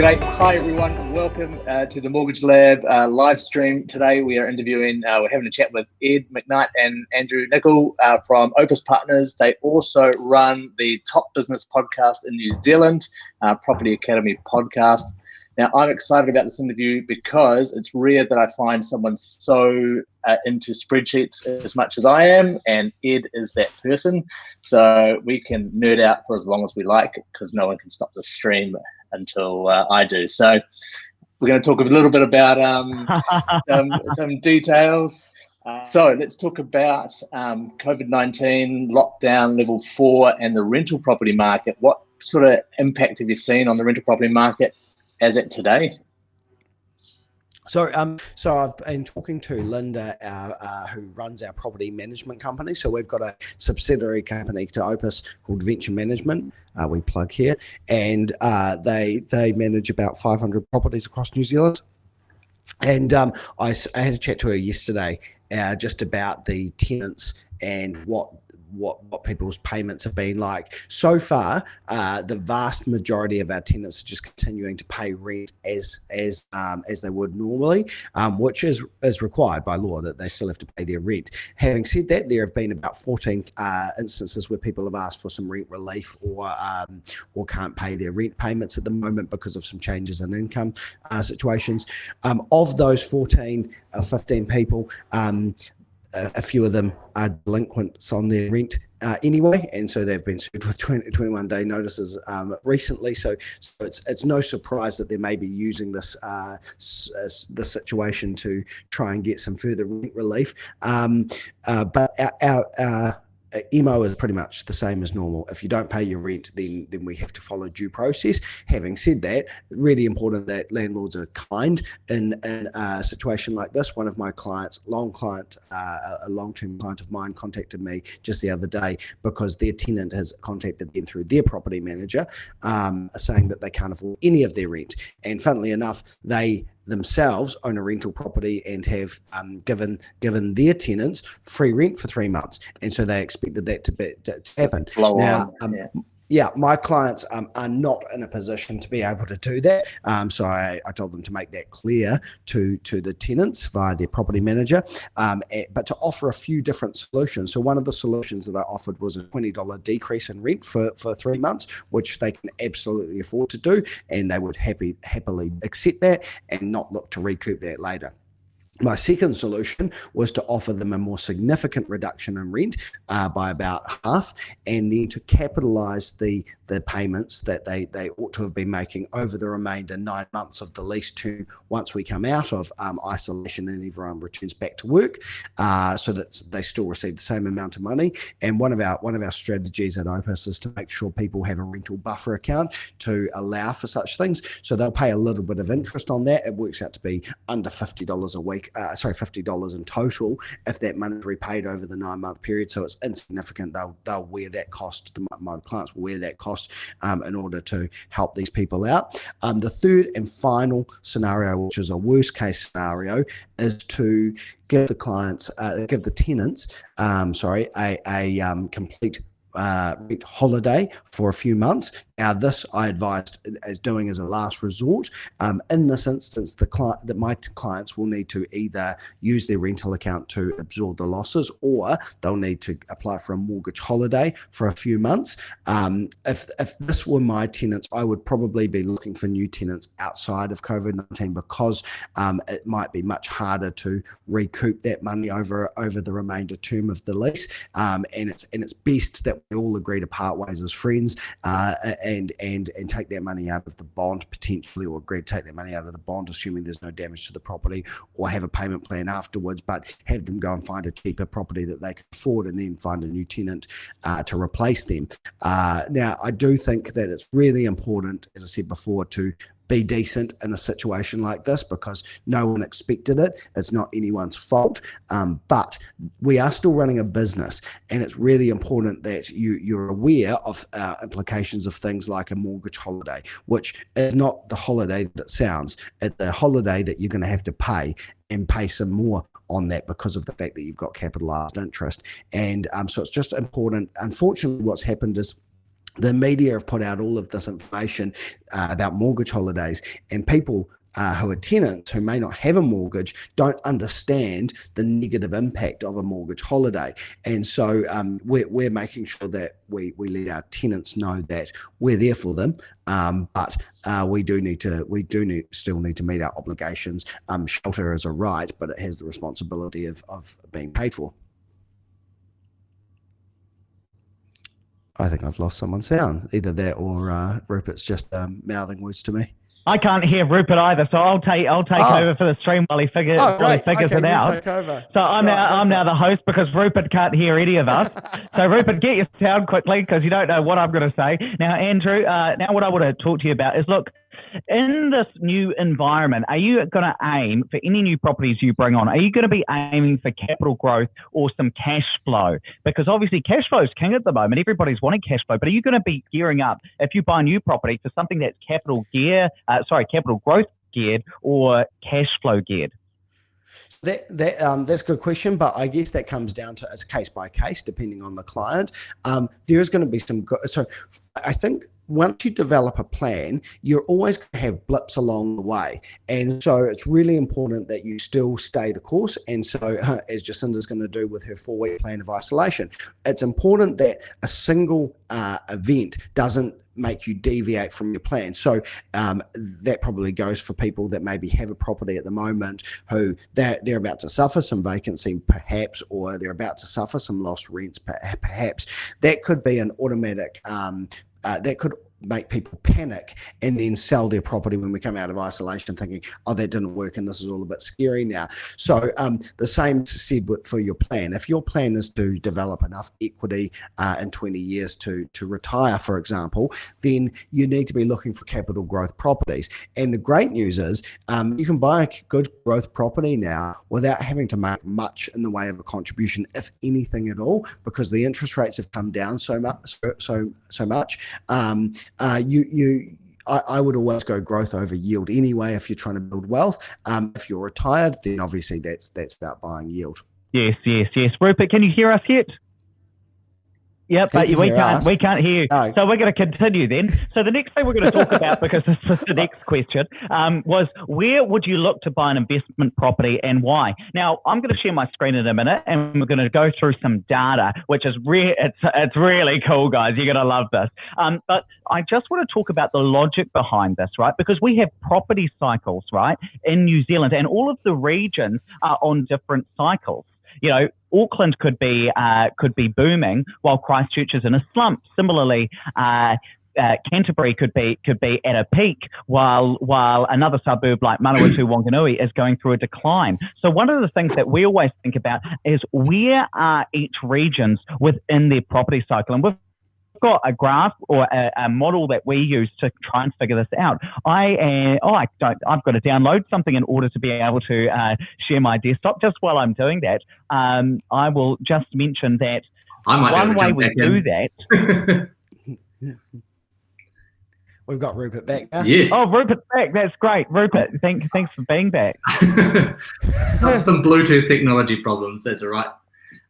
G'day. Hi, everyone. Welcome uh, to the Mortgage Lab uh, live stream. Today, we are interviewing, uh, we're having a chat with Ed McKnight and Andrew Nicol uh, from Opes Partners. They also run the Top Business podcast in New Zealand, uh, Property Academy podcast. Now, I'm excited about this interview because it's rare that I find someone so uh, into spreadsheets as much as I am, and Ed is that person. So we can nerd out for as long as we like because no one can stop the stream until uh, I do. So we're going to talk a little bit about um, some, some, details. Uh, so let's talk about um, COVID-19 lockdown level four and the rental property market. What sort of impact have you seen on the rental property market as at today? So, um, so I've been talking to Linda, uh, uh, who runs our property management company. So we've got a subsidiary company to Opes called Venture Management. Uh, we plug here, and uh, they they manage about 500 properties across New Zealand. And um, I, I, had a chat to her yesterday, uh, just about the tenants and what what what people's payments have been like. So far, uh, the vast majority of our tenants are just continuing to pay rent as as um, as they would normally, um, which is is required by law that they still have to pay their rent. Having said that, there have been about 14 uh, instances where people have asked for some rent relief or um, or can't pay their rent payments at the moment because of some changes in income uh, situations. Um, of those 14, uh, 15 people, um, a, a few of them are delinquents on their rent uh, anyway, and so they've been sued with 20, 21 day notices um, recently. So, so, it's it's no surprise that they may be using this uh, the situation to try and get some further rent relief. Um, uh, but our, our, our uh, emo is pretty much the same as normal. If you don't pay your rent, then then we have to follow due process. Having said that, really important that landlords are kind in, in a situation like this. One of my clients, long client, uh, a long-term client of mine, contacted me just the other day because their tenant has contacted them through their property manager, um, saying that they can't afford any of their rent. And funnily enough, they themselves own a rental property and have um, given given their tenants free rent for three months, and so they expected that to be to, to happen. Blow now, um, yeah yeah, my clients um, are not in a position to be able to do that. Um, so I, I, told them to make that clear to to the tenants via their property manager, um, but to offer a few different solutions. So one of the solutions that I offered was a twenty dollar decrease in rent for for three months, which they can absolutely afford to do, and they would happy happily accept that and not look to recoup that later. My second solution was to offer them a more significant reduction in rent uh, by about half, and then to capitalize the the payments that they they ought to have been making over the remainder nine months of the lease term once we come out of um, isolation and everyone returns back to work, uh, so that they still receive the same amount of money. And one of our one of our strategies at Opes is to make sure people have a rental buffer account to allow for such things. So they'll pay a little bit of interest on that. It works out to be under fifty dollars a week uh, sorry, fifty dollars in total if that money is repaid over the nine month period. So it's insignificant. They'll they'll wear that cost. The, my clients will wear that cost um, in order to help these people out. Um, the third and final scenario, which is a worst case scenario, is to give the clients, uh, give the tenants, um, sorry, a, a um, complete uh, holiday for a few months. Now, this I advised as doing as a last resort. Um, in this instance, the client that my clients will need to either use their rental account to absorb the losses, or they'll need to apply for a mortgage holiday for a few months. Um, if if this were my tenants, I would probably be looking for new tenants outside of COVID nineteen because um, it might be much harder to recoup that money over over the remainder term of the lease. Um, and it's and it's best that we all agree to part ways as friends uh, and and and take that money out of the bond potentially, or agree to take that money out of the bond, assuming there's no damage to the property, or have a payment plan afterwards, but have them go and find a cheaper property that they can afford, and then find a new tenant uh, to replace them. Uh, now, I do think that it's really important, as I said before, to be decent in a situation like this because no one expected it. It's not anyone's fault. Um, but we are still running a business, and it's really important that you you're aware of uh, implications of things like a mortgage holiday, which is not the holiday that it sounds. It's a holiday that you're going to have to pay and pay some more on that because of the fact that you've got capitalized interest. And um, so it's just important. Unfortunately, what's happened is the media have put out all of this information uh, about mortgage holidays, and people uh, who are tenants who may not have a mortgage don't understand the negative impact of a mortgage holiday. And so um, we're, we're making sure that we, we let our tenants know that we're there for them. Um, but uh, we do need to, we do need, still need to meet our obligations. Um, shelter is a right, but it has the responsibility of, of being paid for. I think I've lost someone's sound. Either that or uh, Rupert's just um, mouthing words to me. I can't hear Rupert either, so I'll take I'll take oh. over for the stream while he figures oh, while he figures okay, it out. So I'm now I'm now the host because Rupert can't hear any of us. so Rupert, get your sound quickly because you don't know what I'm going to say. Now, Andrew, uh, now what I want to talk to you about is look, in this new environment, are you going to aim for any new properties you bring on? Are you going to be aiming for capital growth or some cash flow? Because obviously, cash flow is king at the moment. Everybody's wanting cash flow, but are you going to be gearing up if you buy a new property for something that's capital gear, uh, sorry, capital growth geared or cash flow geared? That, that um, that's a good question, but I guess that comes down to it's case by case, depending on the client. Um, there is going to be some. So I think once you develop a plan, you're always going to have blips along the way. And so it's really important that you still stay the course. And so, uh, as Jacinda's going to do with her four week plan of isolation, it's important that a single uh, event doesn't make you deviate from your plan. So um, that probably goes for people that maybe have a property at the moment who they're, they're about to suffer some vacancy perhaps, or they're about to suffer some lost rents perhaps. That could be an automatic um, uh, that could make people panic and then sell their property when we come out of isolation thinking oh that didn't work and this is all a bit scary now. So um, the same said for your plan. If your plan is to develop enough equity uh, in 20 years to to retire for example then you need to be looking for capital growth properties. And the great news is um, you can buy a good growth property now without having to make much in the way of a contribution if anything at all because the interest rates have come down so much so so, so much. Um, uh, you you I, I, would always go growth over yield anyway. If you're trying to build wealth, um, if you're retired, then obviously that's that's about buying yield. Yes, yes, yes. Rupert, can you hear us yet? Yep, but we can't we can't hear you. No. So we're going to continue then. So the next thing we're going to talk about, because this is the next question, um, was where would you look to buy an investment property and why? Now I'm going to share my screen in a minute, and we're going to go through some data, which is re- it's it's really cool, guys. You're going to love this. Um, but I just want to talk about the logic behind this, right? Because we have property cycles, right, in New Zealand, and all of the regions are on different cycles you know, Auckland could be uh, could be booming while Christchurch is in a slump. Similarly, uh, uh, Canterbury could be could be at a peak while while another suburb like Manawatu Wanganui is going through a decline. So one of the things that we always think about is where are each regions within their property cycle, and we've got a graph or a, a, model that we use to try and figure this out. I uh, oh I don't I've got to download something in order to be able to uh, share my desktop. Just while I'm doing that, um, I will just mention that one way we do that. We've got Rupert back now. Yes. Oh, Rupert's back. That's great. Rupert, thank, thanks for being back. Some Bluetooth technology problems. That's all right.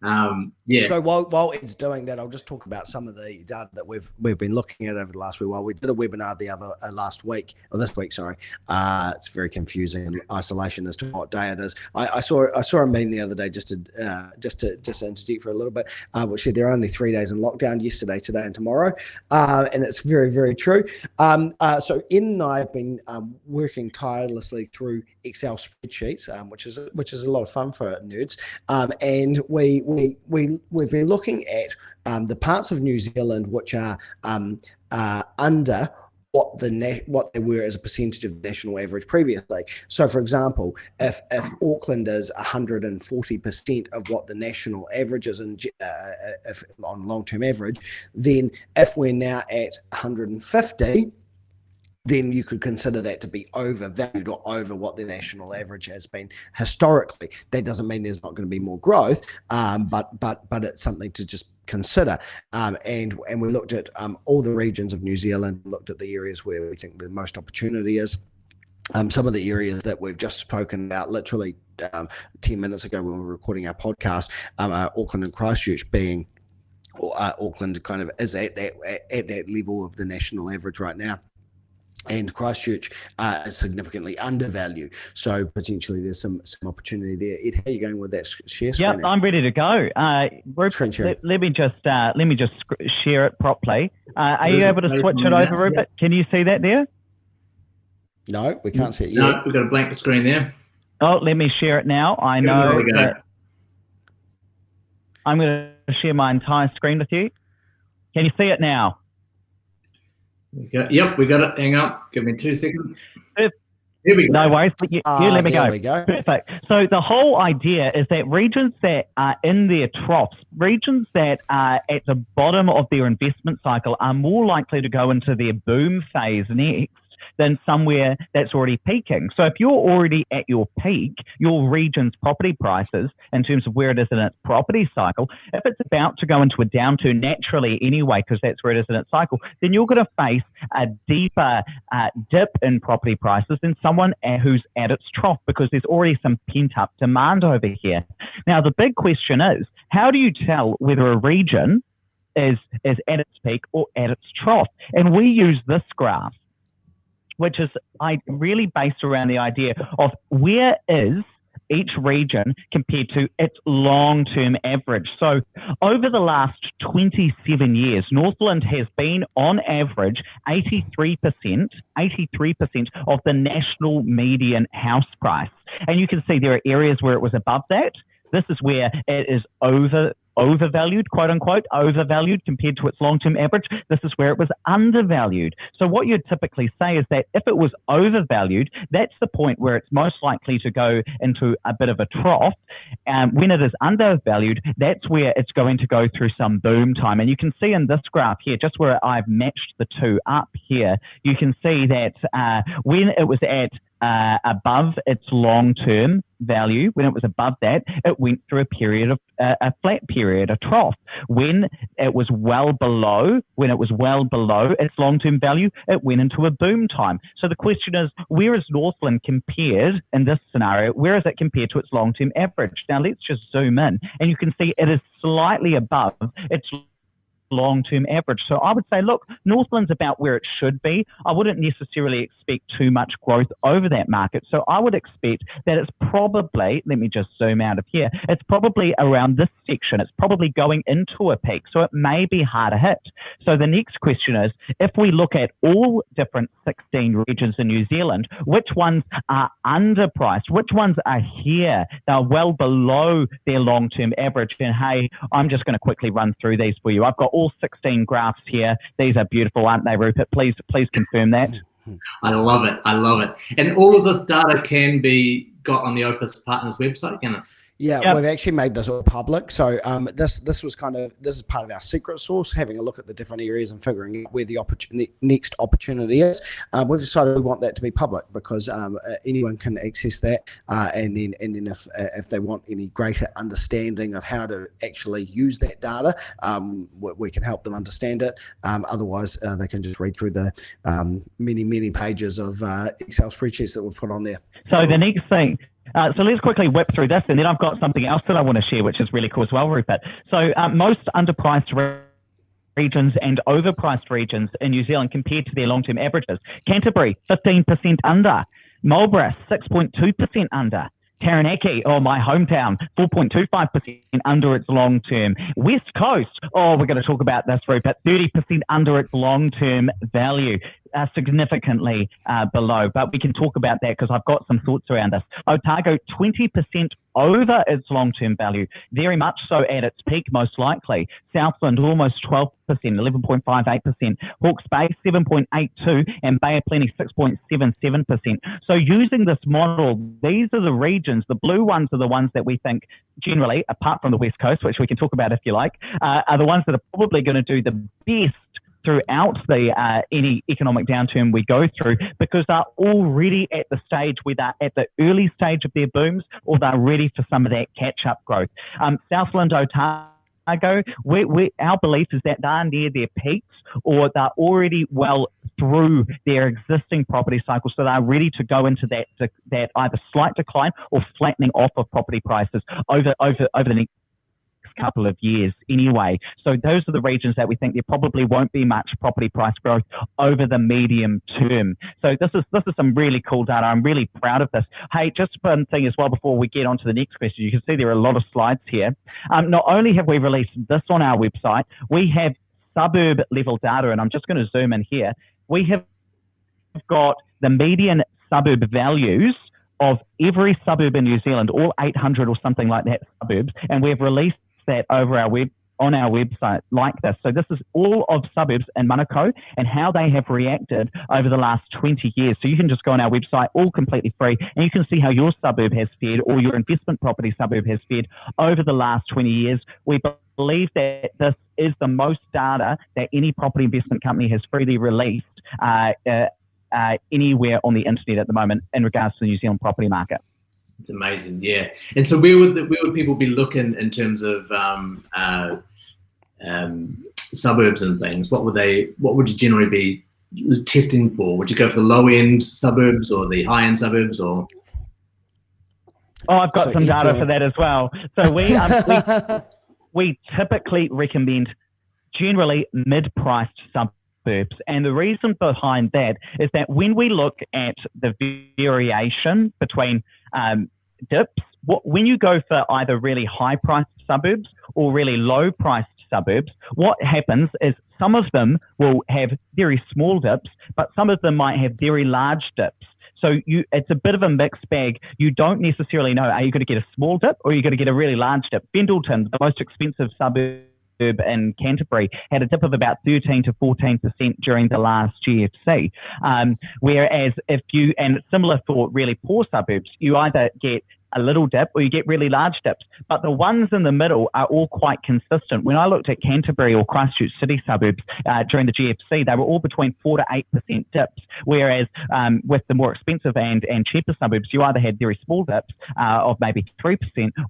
Um, yeah. So while while it's doing that, I'll just talk about some of the data that we've we've been looking at over the last week. While we did a webinar the other uh, last week or this week, sorry, uh, it's very confusing in isolation as to what day it is. I, I saw I saw a meme the other day just to uh, just to just to interject for a little bit, uh, which said there are only three days in lockdown: yesterday, today, and tomorrow, uh, and it's very very true. Um, uh, so Ed and I have been um, working tirelessly through Excel spreadsheets, um, which is which is a lot of fun for nerds, um, and we we we we've been looking at um, the parts of New Zealand which are um, uh, under what the what they were as a percentage of national average previously. So, for example, if if Auckland is 140 percent of what the national average is in, uh, if, on long term average, then if we're now at 150 then you could consider that to be overvalued or over what the national average has been historically. That doesn't mean there's not going to be more growth, um, but but but it's something to just consider. Um, and and we looked at um, all the regions of New Zealand, looked at the areas where we think the most opportunity is. Um, some of the areas that we've just spoken about, literally um, ten minutes ago when we were recording our podcast, um, Auckland and Christchurch being uh, Auckland kind of is at that at that level of the national average right now and Christchurch uh, is significantly undervalued. So potentially there's some some opportunity there. Ed, how are you going with that share screen? Yeah, I'm ready to go. Uh, Rupert, let, let, me just uh, let me just share it properly. Uh, are you able to switch it over, Rupert? Yeah. Can you see that there? No, we can't see it yet. No, we've got a blank screen there. Oh, let me share it now. I know that I'm going to share my entire screen with you. Can you see it now? We got, yep, we got it. Hang on. Give me two seconds. Here we go. No worries. You, uh, you let me go. go. Perfect. So the whole idea is that regions that are in their troughs, regions that are at the bottom of their investment cycle, are more likely to go into their boom phase next than somewhere that's already peaking. So if you're already at your peak, your region's property prices in terms of where it is in its property cycle, if it's about to go into a downturn naturally anyway, because that's where it is in its cycle, then you're going to face a deeper uh, dip in property prices than someone who's at its trough because there's already some pent up demand over here. Now, the big question is, how do you tell whether a region is, is at its peak or at its trough? And we use this graph which is I really based around the idea of where is each region compared to its long-term average. So over the last 27 years, Northland has been on average 83%, 83% of the national median house price. And you can see there are areas where it was above that. This is where it is over overvalued, quote unquote, overvalued compared to its long term average. This is where it was undervalued. So, what you'd typically say is that if it was overvalued, that's the point where it's most likely to go into a bit of a trough. Um, when it is undervalued, that's where it's going to go through some boom time. And you can see in this graph here, just where I've matched the two up here, you can see that uh, when it was at uh, above its long-term value, when it was above that, it went through a period of uh, a flat period, a trough. When it was well below, when it was well below its long-term value, it went into a boom time. So the question is, where is Northland compared in this scenario? Where is it compared to its long-term average? Now let's just zoom in, and you can see it is slightly above its long term average. So I would say, look, Northland's about where it should be. I wouldn't necessarily expect too much growth over that market. So I would expect that it's probably, let me just zoom out of here, it's probably around this section. It's probably going into a peak. So it may be harder hit. So the next question is if we look at all different 16 regions in New Zealand, which ones are underpriced? Which ones are here? They're well below their long term average. And hey, I'm just going to quickly run through these for you. I've got all 16 graphs here. These are beautiful, aren't they, Rupert? Please, please confirm that. I love it. I love it. And all of this data can be got on the Opes Partners website, can it? Yeah, yep. we've actually made this all public. So um, this this was kind of this is part of our secret source, having a look at the different areas and figuring out where the opportunity next opportunity is. Um, we've decided we want that to be public because um, uh, anyone can access that, uh, and then and then if uh, if they want any greater understanding of how to actually use that data, um, we, we, can help them understand it. Um, otherwise, uh, they can just read through the um, many many pages of uh, Excel spreadsheets that we've put on there. So the next thing, uh, so let's quickly whip through this, and then I've got something else that I want to share, which is really cool as well, Rupert. So uh, most underpriced regions and overpriced regions in New Zealand compared to their long-term averages. Canterbury, 15% under. Marlborough, 6.2% under. Taranaki, oh, my hometown, 4.25% under its long term. West Coast, oh, we're going to talk about this, Rupert, 30% under its long term value uh, significantly uh, below, but we can talk about that because I've got some thoughts around this. Otago, 20% over its long-term value, very much so at its peak, most likely. Southland, almost 12%, 11.58%. Hawke's Bay, 7.82%, and Bay of Plenty, 6.77%. So using this model, these are the regions, the blue ones are the ones that we think generally, apart from the West Coast, which we can talk about if you like, uh, are the ones that are probably going to do the best throughout the uh, any economic downturn we go through because they're already at the stage where they're at the early stage of their booms or they're ready for some of that catch up growth. Um, Southland Otago, we, we, our belief is that they're near their peaks or they're already well through their existing property cycle, so they're ready to go into that that either slight decline or flattening off of property prices over over over the next couple of years anyway. So those are the regions that we think there probably won't be much property price growth over the medium term. So this is this is some really cool data. I'm really proud of this. Hey, just one thing as well before we get on to the next question. You can see there are a lot of slides here. Um, not only have we released this on our website, we have suburb level data, and I'm just going to zoom in here. We have got the median suburb values of every suburb in New Zealand, all 800 or something like that suburbs, and we've released that over our web on our website like this. So this is all of suburbs in Manukau and how they have reacted over the last 20 years. So you can just go on our website, all completely free, and you can see how your suburb has fared or your investment property suburb has fared over the last 20 years. We believe that this is the most data that any property investment company has freely released uh, uh, uh, anywhere on the internet at the moment in regards to the New Zealand property market. It's amazing, yeah. And so, where would the, where would people be looking in terms of um, uh, um, suburbs and things? What would they? What would you generally be testing for? Would you go for the low end suburbs or the high end suburbs, or? Oh, I've got so some data for that as well. So we, um, we we typically recommend generally mid-priced suburbs And the reason behind that is that when we look at the variation between um, dips, what, when you go for either really high priced suburbs or really low priced suburbs, what happens is some of them will have very small dips, but some of them might have very large dips. So you, it's a bit of a mixed bag. You don't necessarily know, are you going to get a small dip or are you going to get a really large dip? Fendalton, the most expensive suburb in Canterbury had a dip of about 13 to 14% during the last GFC. Um, whereas if you, and similar for really poor suburbs, you either get a little dip or you get really large dips. But the ones in the middle are all quite consistent. When I looked at Canterbury or Christchurch city suburbs uh, during the GFC, they were all between 4 to 8% dips. Whereas um, with the more expensive and, and cheaper suburbs, you either had very small dips uh, of maybe 3%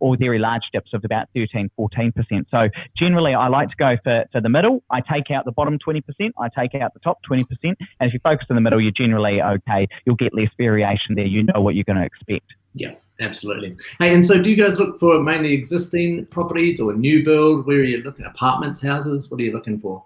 or very large dips of about 13, 14%. So generally, I like to go for, for the middle. I take out the bottom 20%, I take out the top 20%. And if you focus in the middle, you're generally okay. You'll get less variation there. You know what you're going to expect. Yeah. Absolutely. Hey, and so do you guys look for mainly existing properties or new build? Where are you looking? Apartments, houses? What are you looking for?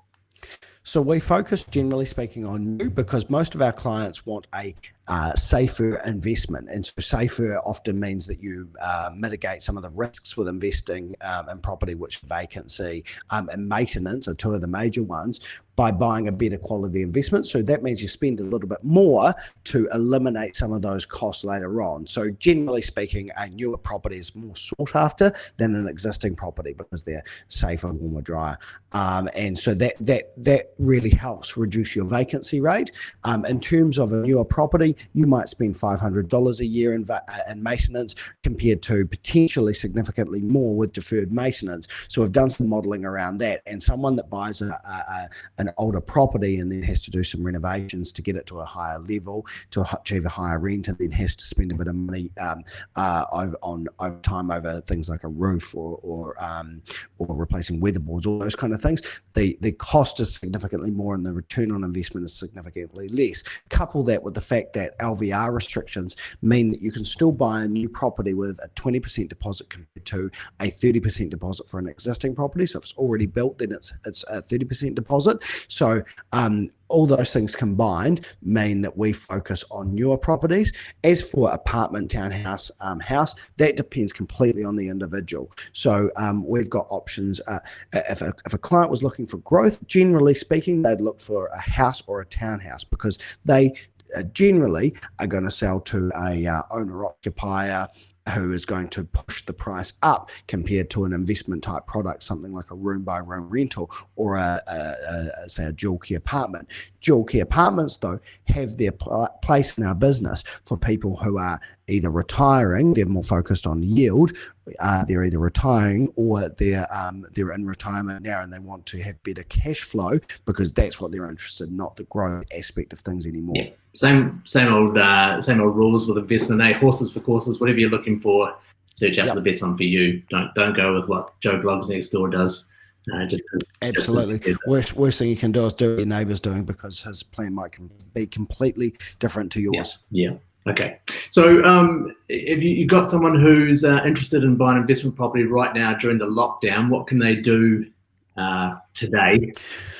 So we focus, generally speaking, on new because most of our clients want a uh, safer investment. And so safer often means that you uh, mitigate some of the risks with investing um, in property, which vacancy um, and maintenance are two of the major ones by buying a better quality investment. So that means you spend a little bit more to eliminate some of those costs later on. So generally speaking, a newer property is more sought after than an existing property because they're safer, warmer, drier. Um, and so that that that really helps reduce your vacancy rate. Um, in terms of a newer property, you might spend $500 a year in, uh, in maintenance compared to potentially significantly more with deferred maintenance. So we've done some modeling around that. And someone that buys a, a, an older property and then has to do some renovations to get it to a higher level, to achieve a higher rent, and then has to spend a bit of money um, uh, on over time over things like a roof or or, um, or replacing weatherboards, all those kind of things. The the cost is significantly more, and the return on investment is significantly less. Couple that with the fact that that LVR restrictions mean that you can still buy a new property with a 20% deposit compared to a 30% deposit for an existing property. So if it's already built, then it's it's a 30% deposit. So um, all those things combined mean that we focus on newer properties. As for apartment, townhouse, um, house, that depends completely on the individual. So um, we've got options. Uh, if, a, if a client was looking for growth, generally speaking, they'd look for a house or a townhouse because they generally are going to sell to a uh, owner occupier who is going to push the price up compared to an investment type product, something like a room by room rental or a, a, a say a dual key apartment. Dual key apartments, though, have their pl place in our business for people who are either retiring, they're more focused on yield, uh, they're either retiring or they're um, they're in retirement now and they want to have better cash flow because that's what they're interested in, not the growth aspect of things anymore. Yeah. Same same old uh, same old rules with investment. A horses for courses, whatever you're looking for, search out yep. for the best one for you. Don't don't go with what Joe Bloggs next door does. Uh, just Absolutely. Just worst, worst thing you can do is do what your neighbour's doing because his plan might be completely different to yours. Yeah, yeah Okay, so um, if you, have got someone who's uh, interested in buying investment property right now during the lockdown, what can they do uh, today?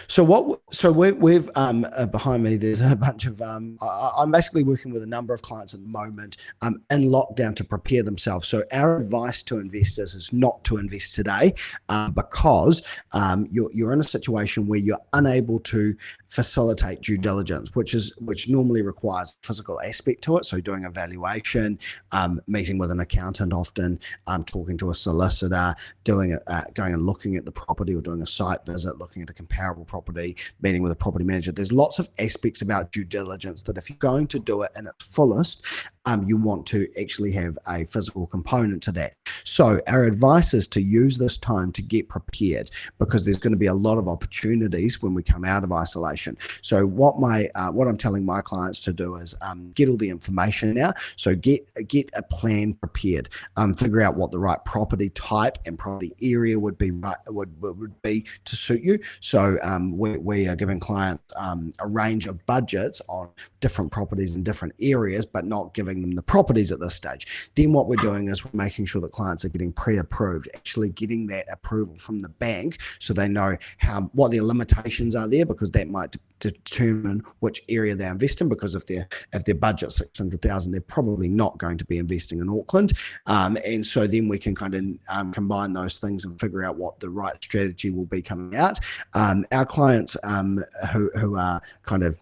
So what? So we, we've um, uh, behind me. There's a bunch of. Um, I, am basically working with a number of clients at the moment um, in lockdown to prepare themselves. So our advice to investors is not to invest today uh, because um, you're you're in a situation where you're unable to facilitate due diligence, which is which normally requires physical aspect to it. So doing a valuation, um, meeting with an accountant, often um, talking to a solicitor, doing a, uh, going and looking at the property or doing a site visit, looking at a comparable property, meeting with a property manager. There's lots of aspects about due diligence that if you're going to do it in its fullest, um, you want to actually have a physical component to that. So our advice is to use this time to get prepared because there's going to be a lot of opportunities when we come out of isolation. So what my uh, what I'm telling my clients to do is um, get all the information now. So get get a plan prepared. Um, figure out what the right property type and property area would be would would be to suit you. So um, we, we are giving clients um, a range of budgets on different properties in different areas, but not giving them the properties at this stage. Then what we're doing is we're making sure that clients are getting pre-approved, actually getting that approval from the bank so they know how what their limitations are there because that might determine which area they invest in because if their if their budget 600,000 they're probably not going to be investing in Auckland. Um, and so then we can kind of um, combine those things and figure out what the right strategy will be coming out. Um, our clients um, who, who are kind of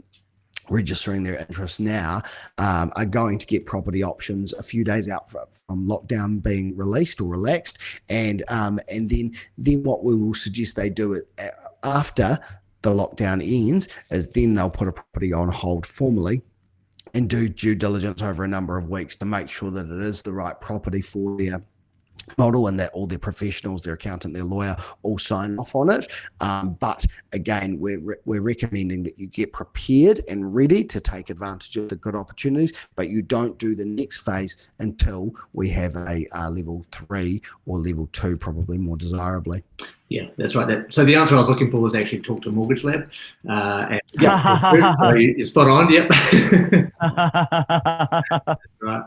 registering their interest now um, are going to get property options a few days out from lockdown being released or relaxed. And um, and then then what we will suggest they do it uh, after the lockdown ends is then they'll put a property on hold formally and do due diligence over a number of weeks to make sure that it is the right property for their model and that all their professionals, their accountant, their lawyer all sign off on it. Um, but again, we're, we're recommending that you get prepared and ready to take advantage of the good opportunities, but you don't do the next phase until we have a, a level three or level two, probably more desirably. Yeah, that's right. That, so the answer I was looking for was actually talk to Mortgage Lab. Uh, and, yeah, so you're spot on. Yep. right.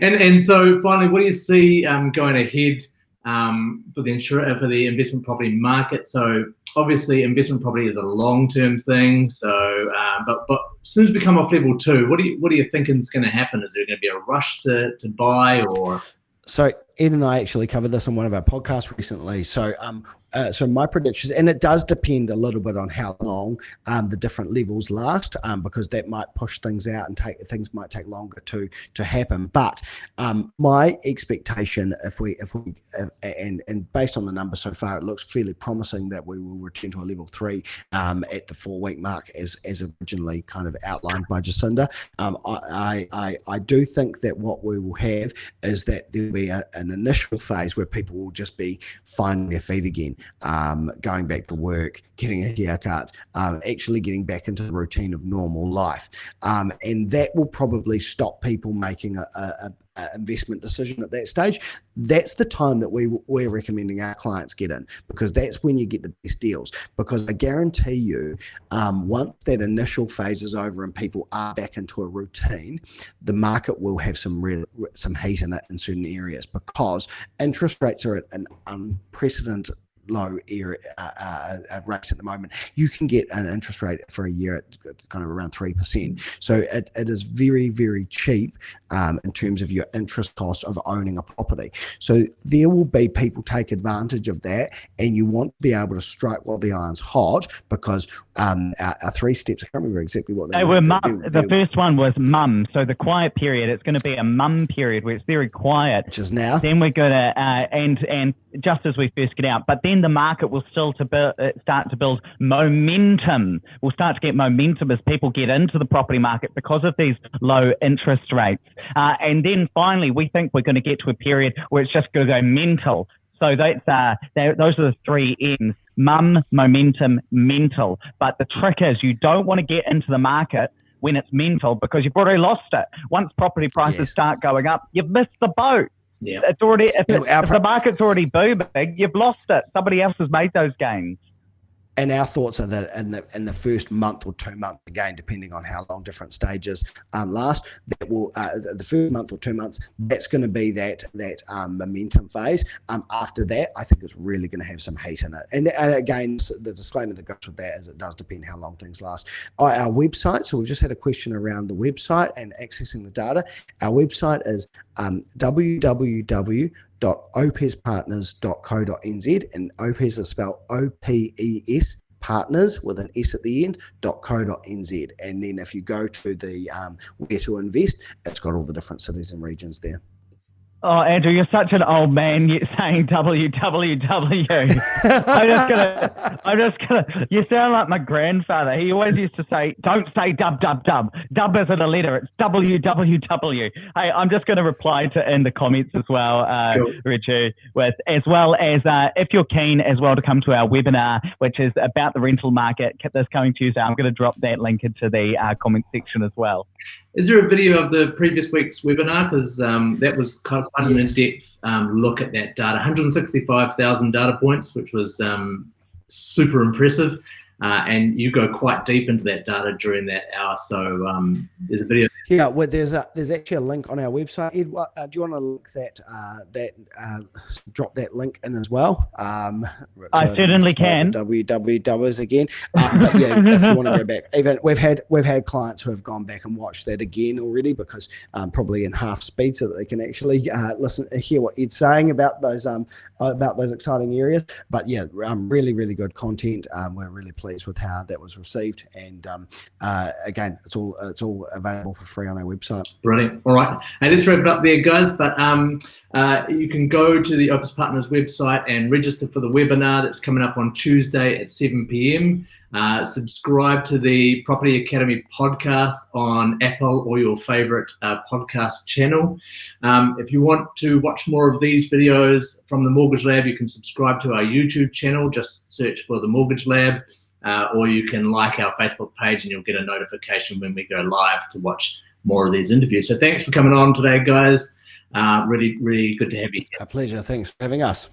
And and so finally, what do you see um, going ahead um, for the insurance for the investment property market? So obviously, investment property is a long term thing. So, uh, but but as soon as we come off level two, what do you what do you think is going to happen? Is there going to be a rush to to buy or? So Ed and I actually covered this on one of our podcasts recently. So, um, uh, so my predictions, and it does depend a little bit on how long um, the different levels last, um, because that might push things out and take things might take longer to to happen. But um, my expectation, if we if we uh, and and based on the numbers so far, it looks fairly promising that we will return to a level three um, at the four week mark, as as originally kind of outlined by Jacinda. Um, I, I I do think that what we will have is that there will be a, an initial phase where people will just be finding their feet again, um, going back to work, getting a haircut, um, actually getting back into the routine of normal life. Um, and that will probably stop people making a, a, investment decision at that stage, that's the time that we we're recommending our clients get in because that's when you get the best deals. Because I guarantee you, um, once that initial phase is over and people are back into a routine, the market will have some real some heat in it in certain areas because interest rates are at an unprecedented low area, uh, uh, uh, rate at the moment, you can get an interest rate for a year at kind of around 3%. So it, it is very, very cheap um, in terms of your interest cost of owning a property. So there will be people take advantage of that and you want to be able to strike while the iron's hot because um, our, our, three steps, I can't remember exactly what they, they were. Mum, they, they, the first one was mum. So the quiet period, it's going to be a mum period where it's very quiet. Which is now. Then we're going to, uh, and, and just as we first get out, but then the market will still to uh, start to build momentum. We'll start to get momentum as people get into the property market because of these low interest rates. Uh, and then finally, we think we're going to get to a period where it's just going to go mental. So that's uh, those are the three M's: mum, momentum, mental. But the trick is, you don't want to get into the market when it's mental because you've already lost it. Once property prices yes. start going up, you've missed the boat. Yeah. It's already if, it, if the market's already booming, you've lost it. Somebody else has made those gains. And our thoughts are that in the in the first month or two months, again, depending on how long different stages um, last, that will uh, the first month or two months, that's going to be that that um, momentum phase. Um, after that, I think it's really going to have some heat in it. And, and, again, the disclaimer that goes with that is it does depend how long things last. Our, our website. So we've just had a question around the website and accessing the data. Our website is um, www opespartners.co.nz and OPES is spelled O-P-E-S partners with an S at the end, .co.nz. And then if you go to the um, where to invest, it's got all the different cities and regions there. Oh, Andrew, you're such an old man yet saying www. I'm just gonna, I'm just gonna, you sound like my grandfather. He always used to say, don't say dub, dub, dub. Dub isn't a letter, it's www. Hey, I'm just gonna reply to in the comments as well, uh, cool. Richard, with, as well as, uh, if you're keen as well to come to our webinar, which is about the rental market this coming Tuesday, I'm gonna drop that link into the uh, comment section as well. Is there a video of the previous week's webinar? Because um, that was quite in-depth um, look at that data. 165,000 data points, which was um, super impressive. Uh, and you go quite deep into that data during that hour. So um, there's a video. Yeah, well, there's a, there's actually a link on our website. Ed, uh, do you want to link that uh, that uh, drop that link in as well? Um, so I certainly can. www again. Um, but yeah, if you want to go back, even we've had we've had clients who have gone back and watched that again already because um, probably in half speed so that they can actually uh, listen hear what Ed's saying about those um about those exciting areas. But yeah, um, really really good content. Um, we're really pleased pleased with how that was received. And um, uh, again, it's all it's all available for free on our website. Brilliant. All right, and let's wrap it up there, guys. But um, uh, you can go to the Opes Partners website and register for the webinar that's coming up on Tuesday at 7 p.m. Uh, subscribe to the Property Academy podcast on Apple or your favorite uh, podcast channel. Um, if you want to watch more of these videos from the Mortgage Lab, you can subscribe to our YouTube channel. Just search for the Mortgage Lab uh, or you can like our Facebook page and you'll get a notification when we go live to watch more of these interviews. So thanks for coming on today, guys. Uh, really, really good to have you. A pleasure. Thanks for having us.